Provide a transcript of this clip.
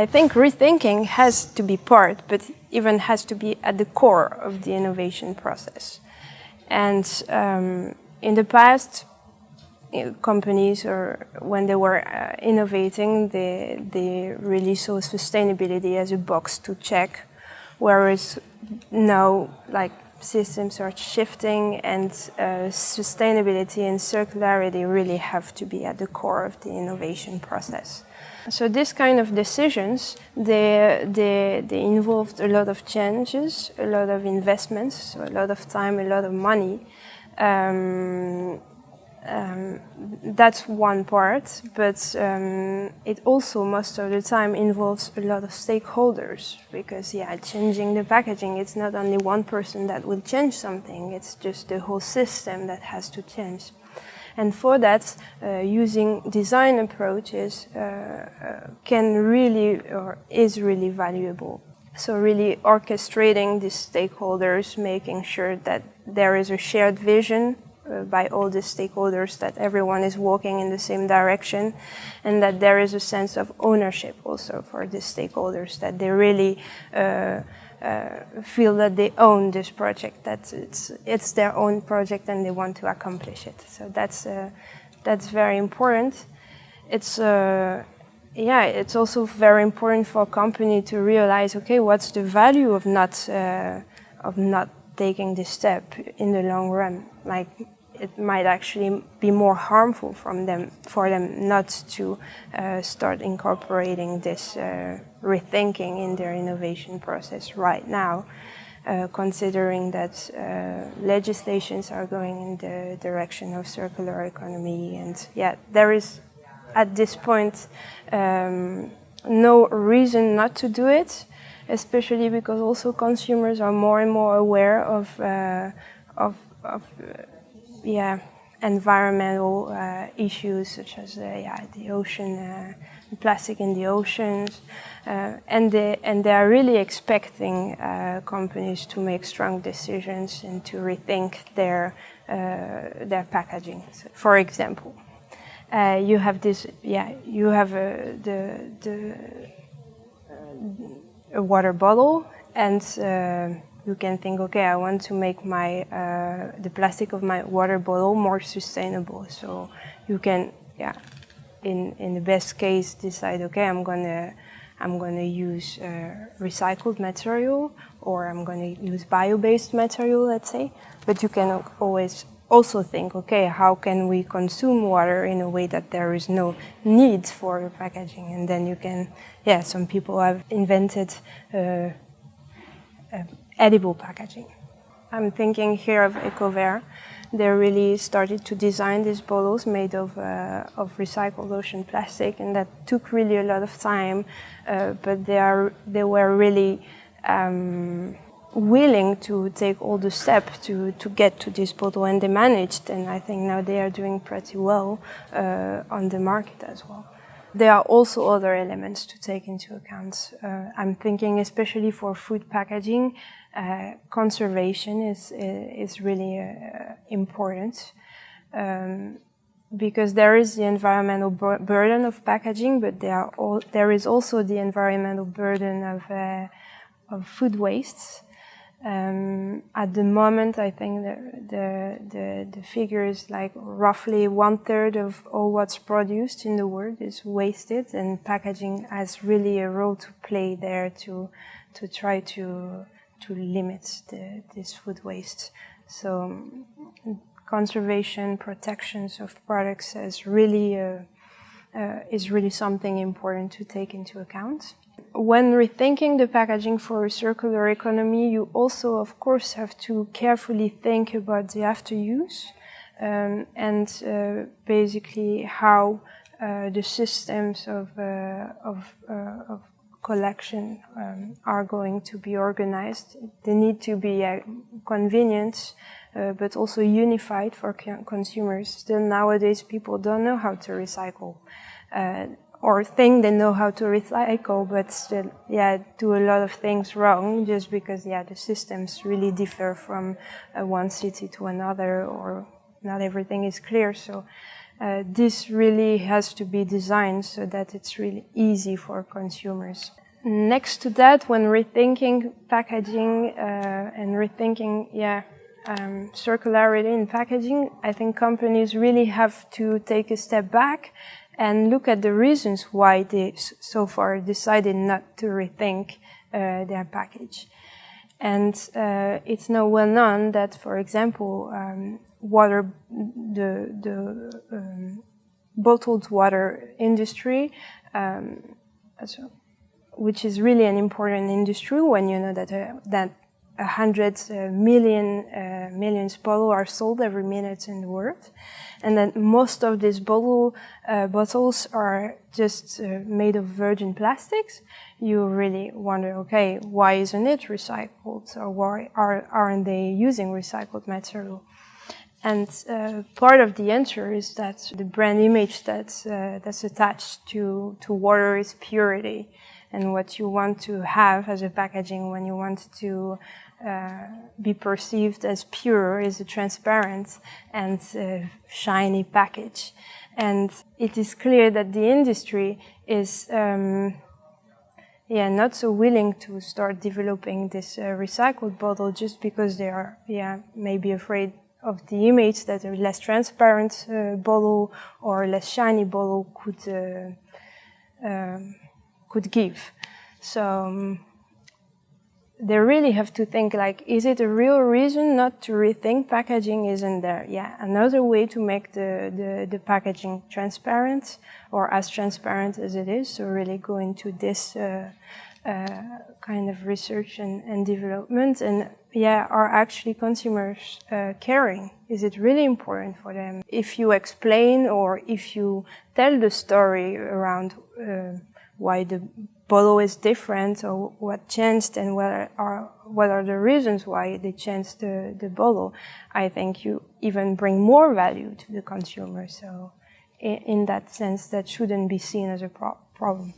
I think rethinking has to be part, but even has to be at the core of the innovation process. And um, in the past, companies or when they were uh, innovating, they, they really saw sustainability as a box to check, whereas now, like systems are shifting and uh, sustainability and circularity really have to be at the core of the innovation process. So this kind of decisions, they, they, they involved a lot of changes, a lot of investments, so a lot of time, a lot of money. Um, um, that's one part, but um, it also most of the time involves a lot of stakeholders because, yeah, changing the packaging, it's not only one person that will change something, it's just the whole system that has to change. And for that, uh, using design approaches uh, uh, can really or is really valuable. So really orchestrating the stakeholders, making sure that there is a shared vision by all the stakeholders that everyone is walking in the same direction and that there is a sense of ownership also for the stakeholders that they really uh, uh, feel that they own this project that it's it's their own project and they want to accomplish it. So that's uh, that's very important. It's uh, yeah it's also very important for a company to realize okay what's the value of not uh, of not taking this step in the long run? Like it might actually be more harmful from them, for them not to uh, start incorporating this uh, rethinking in their innovation process right now, uh, considering that uh, legislations are going in the direction of circular economy. And yeah, there is at this point um, no reason not to do it, especially because also consumers are more and more aware of, uh, of, of yeah, environmental uh, issues such as uh, yeah, the ocean, uh, plastic in the oceans, uh, and they and they are really expecting uh, companies to make strong decisions and to rethink their uh, their packaging. So for example, you have this yeah you have the the a water bottle and you can think, okay, I want to make my uh, the plastic of my water bottle more sustainable. So you can, yeah, in in the best case, decide, okay, I'm gonna I'm gonna use uh, recycled material or I'm gonna use bio-based material, let's say. But you can always also think, okay, how can we consume water in a way that there is no need for packaging? And then you can, yeah, some people have invented. Uh, uh edible packaging. I'm thinking here of Ecover. They really started to design these bottles made of, uh, of recycled ocean plastic and that took really a lot of time, uh, but they, are, they were really um, willing to take all the steps to, to get to this bottle and they managed and I think now they are doing pretty well uh, on the market as well. There are also other elements to take into account. Uh, I'm thinking especially for food packaging, uh, conservation is, is really uh, important. Um, because there is the environmental bur burden of packaging, but there, all, there is also the environmental burden of, uh, of food wastes. Um, at the moment, I think the, the, the, the, figure is like roughly one third of all what's produced in the world is wasted, and packaging has really a role to play there to, to try to, to limit the, this food waste. So conservation, protections of products is really, uh, uh, is really something important to take into account when rethinking the packaging for a circular economy, you also, of course, have to carefully think about the after use um, and uh, basically how uh, the systems of, uh, of, uh, of, collection um, are going to be organized. They need to be uh, convenient, uh, but also unified for consumers. Still nowadays, people don't know how to recycle or think they know how to recycle, but still, yeah, do a lot of things wrong just because, yeah, the systems really differ from uh, one city to another or not everything is clear. So uh, this really has to be designed so that it's really easy for consumers. Next to that, when rethinking packaging uh, and rethinking, yeah, um, circularity in packaging, I think companies really have to take a step back and look at the reasons why they so far decided not to rethink uh, their package. And uh, it's now well known that, for example, um, water, the, the um, bottled water industry, um, which is really an important industry when you know that uh, that a hundred uh, million uh, millions bottles are sold every minute in the world, and that most of these bottle uh, bottles are just uh, made of virgin plastics. You really wonder, okay, why isn't it recycled, or why are, aren't they using recycled material? And uh, part of the answer is that the brand image that's, uh, that's attached to, to water is purity. And what you want to have as a packaging when you want to uh, be perceived as pure is a transparent and uh, shiny package. And it is clear that the industry is um, yeah, not so willing to start developing this uh, recycled bottle just because they are yeah, maybe afraid of the image that a less transparent uh, bottle or less shiny bottle could uh, um, could give. So um, they really have to think like, is it a real reason not to rethink packaging isn't there? Yeah, another way to make the, the, the packaging transparent or as transparent as it is. So really go into this uh, uh, kind of research and, and development and yeah, are actually consumers uh, caring? Is it really important for them? If you explain or if you tell the story around uh, why the bottle is different or what changed and what are, what are the reasons why they changed the, the bottle, I think you even bring more value to the consumer. So in, in that sense, that shouldn't be seen as a pro problem.